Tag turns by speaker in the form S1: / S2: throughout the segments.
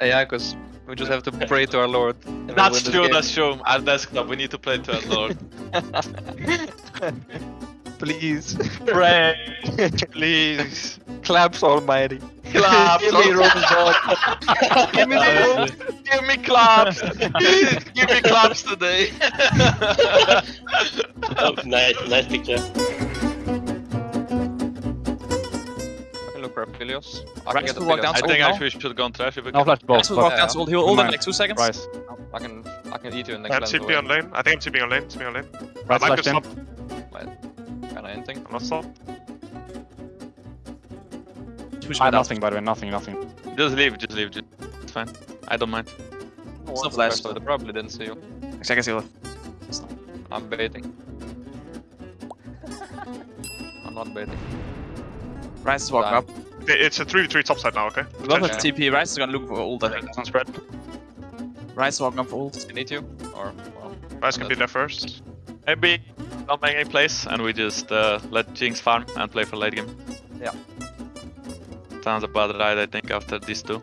S1: Yeah, because we just have to pray to our Lord. and we'll
S2: That's true,
S1: game.
S2: that's true. At desktop, we need to play to our Lord.
S1: Please.
S2: Pray, please.
S1: Claps almighty.
S2: Claps.
S1: Give me Roman God.
S2: give me the, give me claps. give me claps today.
S3: Oh, nice, nice picture.
S1: I can look for Aphelios. I
S4: Right,
S1: can get
S4: walk down
S1: guys.
S2: I think actually we should go on trash if we
S5: No
S2: can.
S5: flash both.
S4: Axel walk down, so hold, he'll hold him in like two seconds.
S5: Rise.
S1: I can I can eat you in
S6: I
S1: next
S6: have
S1: lane.
S6: TP on lane. I think I'm TP on lane. TP on lane.
S5: Right
S6: I might
S5: slash
S6: be
S5: in.
S6: stop.
S1: Kinda anything.
S6: I'm not stop.
S4: Push mid out.
S5: nothing by the way, nothing, nothing.
S2: Just leave, just leave. Just, it's fine. I don't mind.
S4: It's not flash,
S1: so they probably didn't see you.
S4: Actually, I can see it.
S1: I'm baiting. I'm not baiting.
S4: Ryze is walking up.
S6: It's a 3v3 topside now, okay?
S4: We don't have TP. Ryze is gonna look for ult, I think.
S5: Doesn't spread.
S4: Ryze is walking up for ult.
S1: They need you? Or well,
S6: Guys can be there first.
S2: Maybe don't make any plays and we just uh, let Jinx farm and play for late game.
S1: Yeah.
S2: Sounds about right, I think, after these two.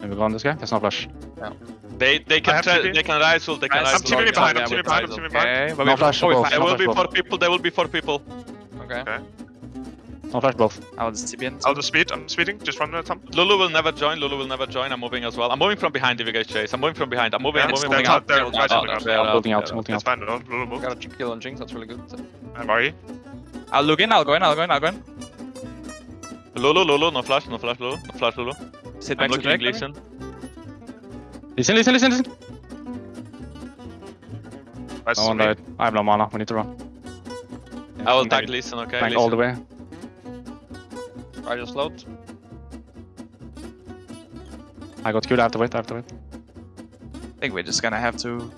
S5: Maybe we go on this guy. There's no flash.
S2: Yeah. They
S6: they
S2: can try, they can Ryze ult, they can
S4: Ryze
S2: rise
S6: I'm TPing
S2: ult.
S6: behind, I'm
S2: Yeah,
S6: TPing
S2: we
S6: behind, I'm
S2: rise
S6: behind.
S4: Okay, but
S5: No flash both.
S2: There will be four people, there will be four people.
S1: okay.
S6: Okay.
S5: No flash both.
S4: I will just TP in.
S6: I'll just speed. I'm speeding. Just run the top.
S2: Lulu will never join, Lulu will never join, I'm moving as well. I'm moving from behind if you guys chase. I'm moving from behind, I'm moving,
S6: Yeah,
S2: I'm
S6: it's
S2: moving, moving
S6: top
S2: out.
S6: there,
S2: Oh,
S6: right
S2: no,
S6: on the
S2: no,
S6: ground.
S2: they're
S5: I'm building out,
S2: they're
S5: building
S6: It's
S5: out.
S6: fine. Lulu move.
S1: Got a kill on Jinx, that's really good.
S6: I'm RE.
S4: I'll look in, I'll go in, I'll go in, I'll go in.
S2: Lulu, Lulu, no flash, no flash, Lulu, no flash, Lulu.
S4: Sit
S2: I'm
S4: back to
S2: looking at
S4: Drake.
S2: Gleason.
S5: Listen, listen, listen, listen.
S6: Nice
S5: No one died. I have no mana. We need to run.
S2: I will tag
S5: you.
S2: Gleason, okay?
S5: Tank all the way.
S1: I just load.
S5: I got killed. I have to wait. I have to wait.
S4: I think we're just gonna have to.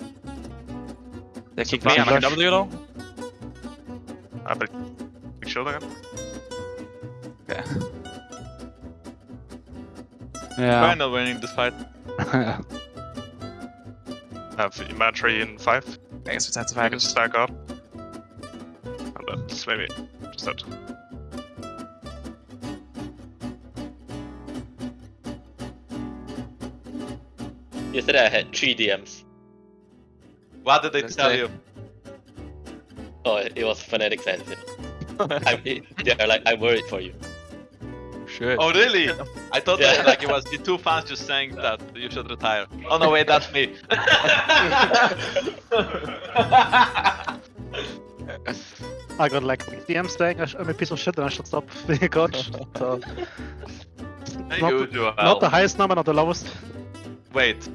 S4: They kick
S5: flash
S4: me, I'm like a
S5: flash.
S4: W though.
S6: I bet. Big shield again.
S4: Okay.
S5: Yeah.
S2: We're not winning this fight.
S6: I have man in 5.
S4: I guess we have to
S6: I
S4: fight
S6: can
S4: it.
S6: stack up. And then just maybe. Just that.
S3: Yesterday I had three DMs.
S2: What did they
S1: Let's
S2: tell
S1: say-
S2: you?
S3: Oh, it was Fnatic fans. yeah. I, they're like, I'm worried for you.
S1: Shit.
S2: Oh really? I thought
S3: Yeah.
S2: that like it was the two fans just saying that you should retire. Oh no wait, that's me.
S7: I got like DM saying I sh- I'm a piece of shit and I should stop being a coach. so
S2: Thank
S7: Not
S2: you,
S7: the-
S2: Joel.
S7: not the highest number, not the lowest.
S2: Wait,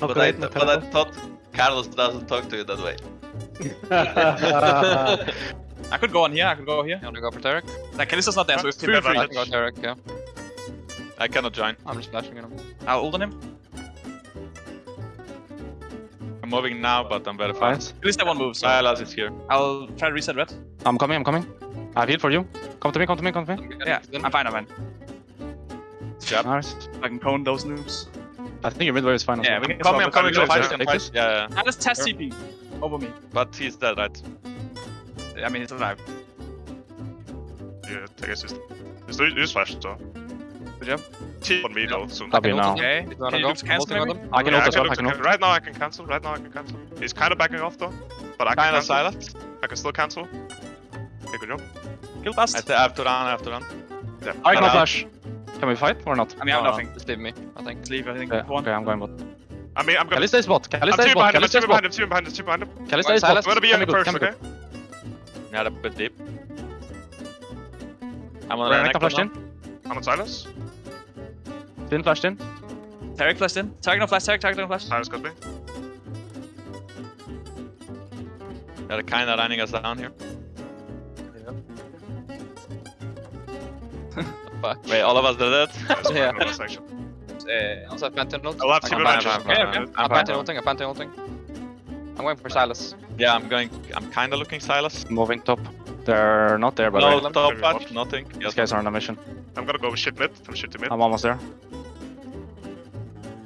S7: Not
S2: but I, but I thought Carlos doesn't talk to you that way.
S4: I could go on here, I could go here.
S1: You wanna go for Taric?
S4: Like, Kalista's not there, so we have
S6: Team
S4: free.
S1: I can go Taric, yeah.
S2: I cannot join.
S1: I'm just flashing him.
S4: I'll ult on him.
S2: I'm moving now, but I'm very fast.
S4: At least I won't move, so
S2: Sylas is here.
S4: I'll try to reset red.
S5: I'm coming. I'm coming. I have heal for you. Come to me. Come to me. Come to me.
S4: Yeah. I'm fine, I'm fine.
S2: Yep.
S5: Nice.
S4: I can cone those noobs.
S5: I think your mid wave is fine. as
S4: Yeah, we can
S2: Coming, I'm
S4: swap
S2: coming,
S4: it.
S2: go
S6: Take
S2: fight, can fight. Yeah, yeah,
S4: Ah, let's test CP over me.
S2: but he's dead, right?
S4: I mean, he's alive.
S6: Yeah, I guess it's. It's use flash, so.
S4: Good job.
S6: T on me though, soon.
S5: Copy
S1: I can
S5: now.
S4: Okay.
S1: If you wanna
S4: Can you
S1: go,
S4: just cancel
S1: ulting on them.
S5: I can ult as well. I can ult.
S6: Right now I can cancel. Right now I can cancel. He's kind of backing off though, but I can
S2: Kinda silent.
S6: I can still cancel. Okay, good job.
S4: Kill
S2: I,
S4: bust.
S2: I have to run, I have to run.
S6: Yeah.
S5: I can flash. Can we fight or not?
S4: I mean, I have
S2: No,
S4: nothing.
S1: Just leave me, I think.
S4: Let's leave, I think.
S5: Okay,
S4: One.
S5: okay I'm going bot.
S6: I mean, I'm gonna.
S5: Kalista is bot.
S6: I'm
S5: Kalista is
S6: two
S5: bot.
S6: behind him. I'm two behind
S5: bot.
S6: him. Two behind him. Two behind him.
S5: Kalista
S1: Wait,
S5: is bot.
S6: I'm gonna be
S5: Can
S6: on
S5: be
S6: him
S5: good,
S6: first, okay?
S5: good.
S2: Yeah, a bit deep. I'm on
S5: Renekton
S2: Renekton
S5: flashed in.
S6: I'm on Sylas.
S5: Finn flashed in.
S4: Taric flashed in. Taric no flash, Taric, Taric no flash.
S6: Sylas got me.
S2: They're kinda running us down here.
S1: Fuck.
S2: Wait, all of us did dead?
S6: That's
S1: Yeah.
S6: fine, last section.
S1: Uh, also Pantheon ult.
S6: I'll have
S1: I
S6: team
S1: can
S6: advantage.
S1: Pantheon-
S4: okay.
S2: I'm
S1: I'm. Pantheon ulting, I'm Pantheon ulting. I'm going for Sylas.
S2: Yeah, I'm going. I'm kinda looking Sylas.
S5: Moving top. They're not there, but
S2: No
S5: way.
S2: top
S6: Maybe
S2: patch,
S6: bot.
S2: nothing.
S5: These guys are on a mission.
S6: I'm gonna go shit mid. From shit to mid.
S5: I'm almost there.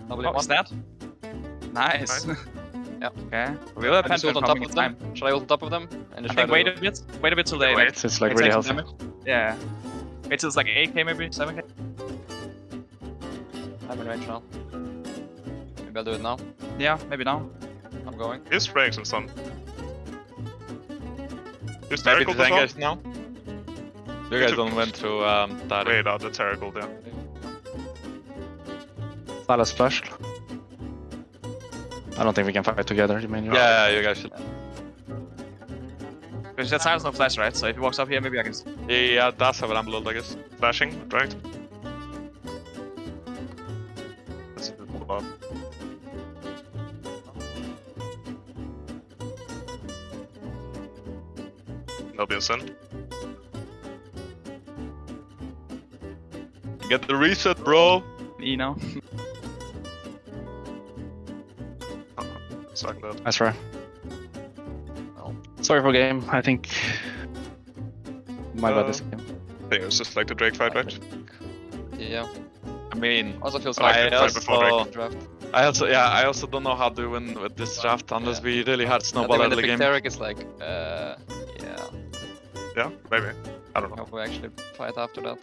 S1: Double
S4: Oh,
S1: one.
S4: is that? Nice.
S1: Yeah.
S4: Okay. We'll have
S1: I just ult
S4: Pantheon
S1: on top of
S4: in
S1: them.
S4: time.
S1: Should I ult on top of them? And
S4: I
S1: just
S4: think wait a bit. Wait a bit till they like.
S5: It's, it's like really healthy.
S4: damage. Yeah. Wait till it's like 8k maybe, 7k.
S1: I'm in range now. Maybe I'll do it now.
S4: Yeah, maybe now.
S1: I'm going.
S6: He's spraying some stun. He's
S2: Maybe
S6: Terrigal
S2: the
S6: as well.
S2: Now. You guys don't went through um that.
S6: Wait, out the Terrigal, yeah.
S5: Sylas flashed. I don't think we can fight together. You mean?
S2: Yeah, you guys should.
S4: Because that Sylas no flash, right? So if he walks up here, maybe I can.
S2: Yeah, that's how I'm low, I guess.
S6: Flashing, right? Let's move up. There'll be a sin.
S2: Get the reset, bro.
S4: E now.
S6: Suck that.
S5: Nice try. Sorry for game. I think my bad
S6: Uh,
S5: this game.
S6: I think it was just like the Drake fight, right?
S1: Yeah.
S2: I mean,
S1: Also feels
S6: I like
S1: like
S6: it
S2: I
S6: right before
S2: also,
S1: draft.
S2: I also, yeah, I also don't know how to win with this draft unless
S1: Yeah.
S2: we really had snowball
S1: think when the
S2: early
S1: big
S2: game.
S1: Derek is like, uh, yeah.
S6: Yeah, maybe. I don't know.
S1: hope we actually fight after that.